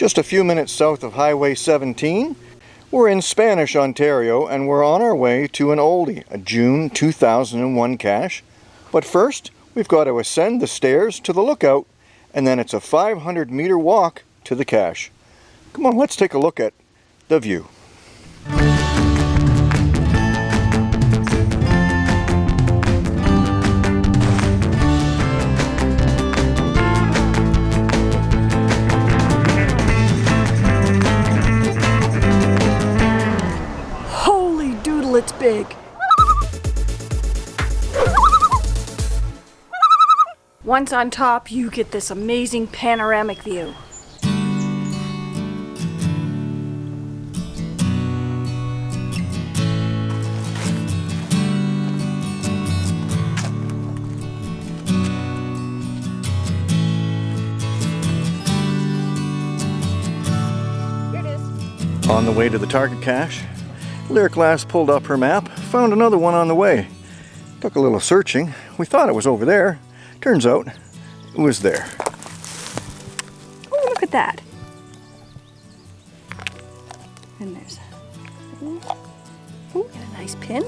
Just a few minutes south of Highway 17, we're in Spanish, Ontario, and we're on our way to an oldie, a June 2001 cache. But first, we've got to ascend the stairs to the lookout, and then it's a 500 meter walk to the cache. Come on, let's take a look at the view. Once on top, you get this amazing panoramic view. On the way to the target cache, Lyric Lass pulled up her map, found another one on the way. Took a little searching. We thought it was over there. Turns out it was there. Oh, look at that. And there's Ooh, and a nice pin.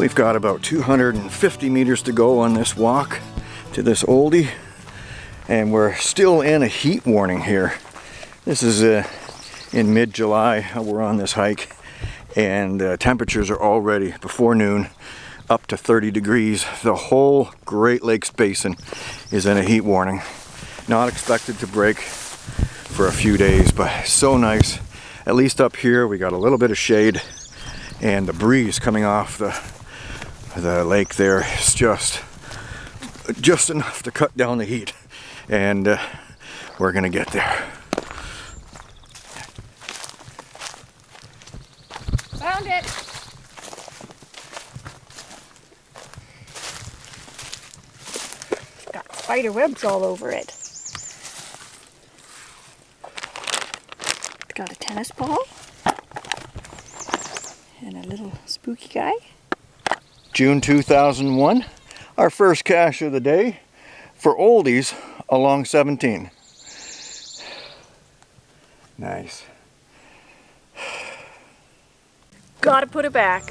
We've got about 250 meters to go on this walk to this oldie and we're still in a heat warning here. This is uh, in mid-July we're on this hike and uh, temperatures are already before noon up to 30 degrees. The whole Great Lakes Basin is in a heat warning. Not expected to break for a few days but so nice. At least up here we got a little bit of shade and the breeze coming off the the lake there is just just enough to cut down the heat and uh, we're gonna get there Found it. Got spider webs all over it. Got a tennis ball. And a little spooky guy. June 2001 our first cache of the day for oldies along 17 nice Gotta put it back.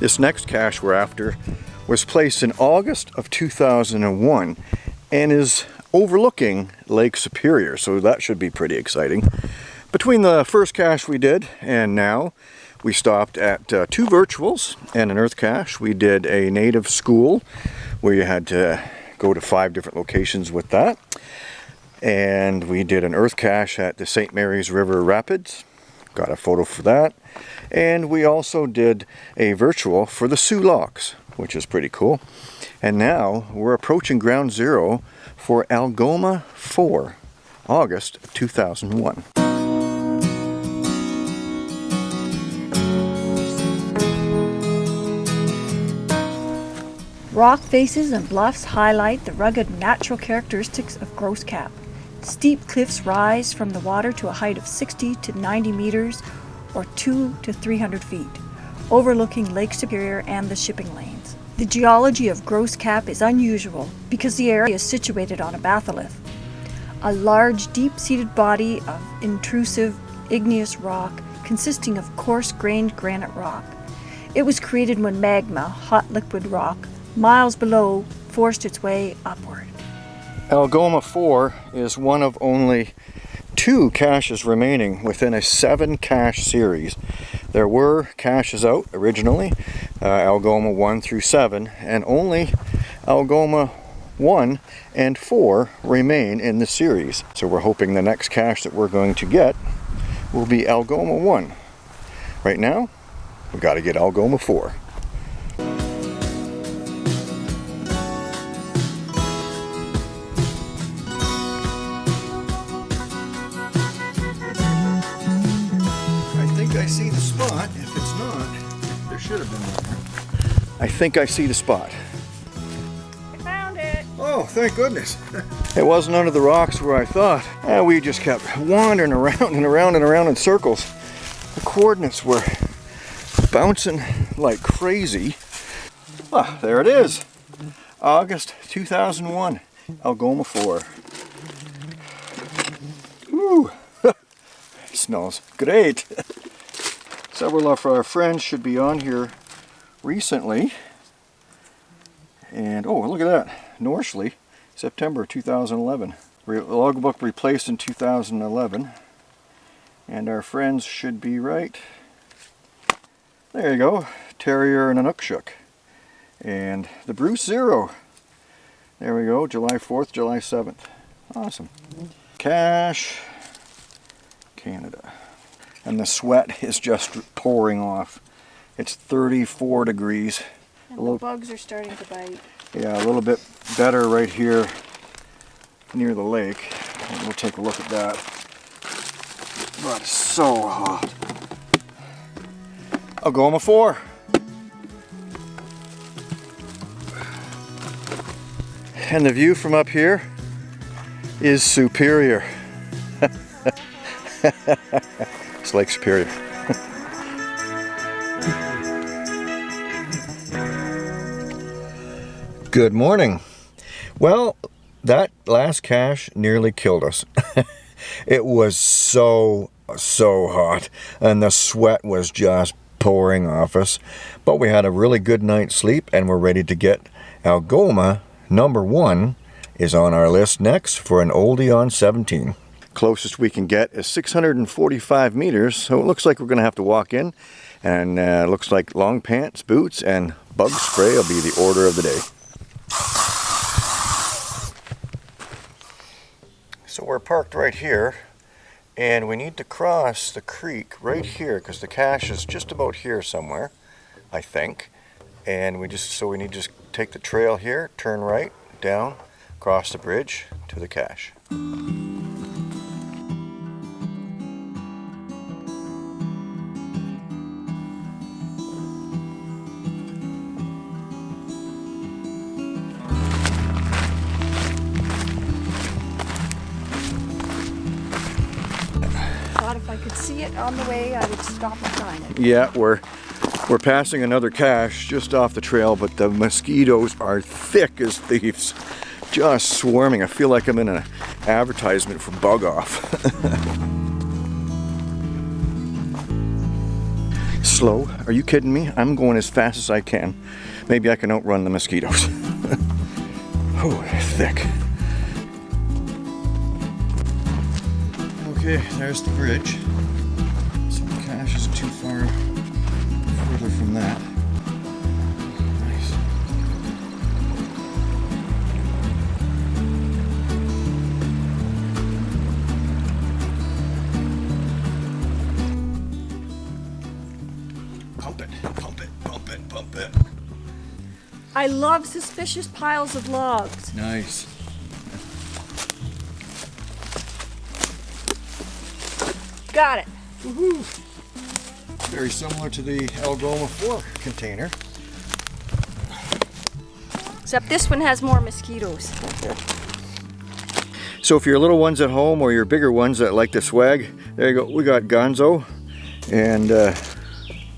This next cache we're after was placed in August of 2001 and is overlooking Lake Superior, so that should be pretty exciting. Between the first cache we did and now, we stopped at uh, two virtuals and an earth cache. We did a native school where you had to go to five different locations with that. And we did an earth cache at the St. Mary's River Rapids. Got a photo for that. And we also did a virtual for the Soo Locks, which is pretty cool. And now we're approaching ground zero for Algoma 4, August 2001. Rock faces and bluffs highlight the rugged natural characteristics of Gros Cap. Steep cliffs rise from the water to a height of 60 to 90 meters or 2 to 300 feet, overlooking Lake Superior and the shipping lanes. The geology of Gros Cap is unusual because the area is situated on a batholith, a large deep-seated body of intrusive igneous rock consisting of coarse-grained granite rock. It was created when magma, hot liquid rock, miles below, forced its way upward. Algoma 4 is one of only two caches remaining within a seven cache series. There were caches out originally, uh, Algoma 1 through 7, and only Algoma 1 and 4 remain in the series. So we're hoping the next cache that we're going to get will be Algoma 1. Right now, we've got to get Algoma 4. The spot. If it's not, there should have been one. I think I see the spot. I found it. Oh, thank goodness. it wasn't under the rocks where I thought. Eh, we just kept wandering around and around and around in circles. The coordinates were bouncing like crazy. Ah, there it is. August 2001, Algoma 4. Ooh, smells great. Several of our friends should be on here recently. And oh, look at that. Norshley, September 2011. Re logbook replaced in 2011. And our friends should be right. There you go. Terrier and Inukshuk. And the Bruce Zero. There we go. July 4th, July 7th. Awesome. Mm-hmm. Cache, Canada. And the sweat is just pouring off. It's 34 degrees. And A little- bugs are starting to bite. Yeah, a little bit better right here near the lake. And We'll take a look at that. But it's so hot. Algoma 4. And the view from up here is superior. it's Lake Superior. Good morning. Well, that last cache nearly killed us. it was so, so hot, and the sweat was just pouring off us. But we had a really good night's sleep, and we're ready to get Algoma number one is on our list next for an oldie on 17. Closest we can get is 645 meters, so it looks like we're going to have to walk in. And uh, looks like long pants, boots, and bug spray will be the order of the day. So we're parked right here, and we need to cross the creek right here because the cache is just about here somewhere, I think. And we just so we need to just take the trail here, turn right, down, cross the bridge to the cache. If I could see it on the way, I would stop and sign it. Yeah, we're we're passing another cache just off the trail, but the mosquitoes are thick as thieves, just swarming. I feel like I'm in an advertisement for Bug Off. Slow? Are you kidding me? I'm going as fast as I can. Maybe I can outrun the mosquitoes. oh, thick. Okay, there's the bridge. So the cache is too far further from that. Pump it, pump it, pump it, pump it. I love suspicious piles of logs. Nice. Got it. Very similar to the Algoma 4 container. Except this one has more mosquitoes. So if your little ones at home or your bigger ones that like to swag, there you go. We got Gonzo and uh,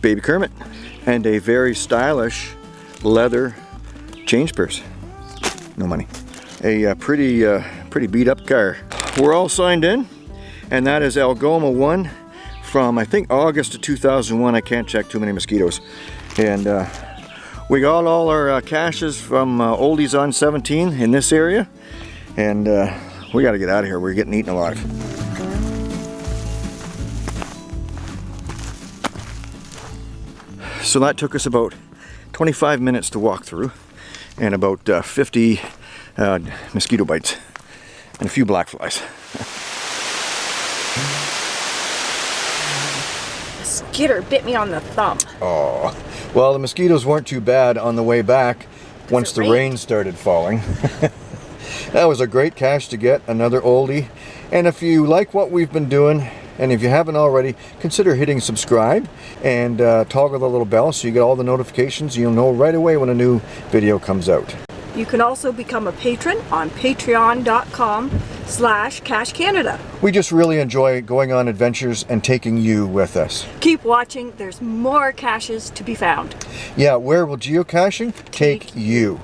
Baby Kermit and a very stylish leather change purse. No money. A uh, pretty, uh, pretty beat up car. We're all signed in and that is Algoma 1 from I think August of 2001. I can't check too many mosquitoes. And uh, we got all our uh, caches from uh, Oldies on 17 in this area. And uh, we got to get out of here. We're getting eaten alive. So that took us about 25 minutes to walk through and about uh, 50 uh, mosquito bites and a few black flies. Skitter bit me on the thumb. Oh, well, the mosquitoes weren't too bad on the way back once the rain started falling. that was a great cache to get, another oldie. And if you like what we've been doing, and if you haven't already, consider hitting subscribe and uh, toggle the little bell so you get all the notifications. You'll know right away when a new video comes out. You can also become a patron on patreon.com slash Cache Canada. We just really enjoy going on adventures and taking you with us. Keep watching, there's more caches to be found. Yeah, where will geocaching take you?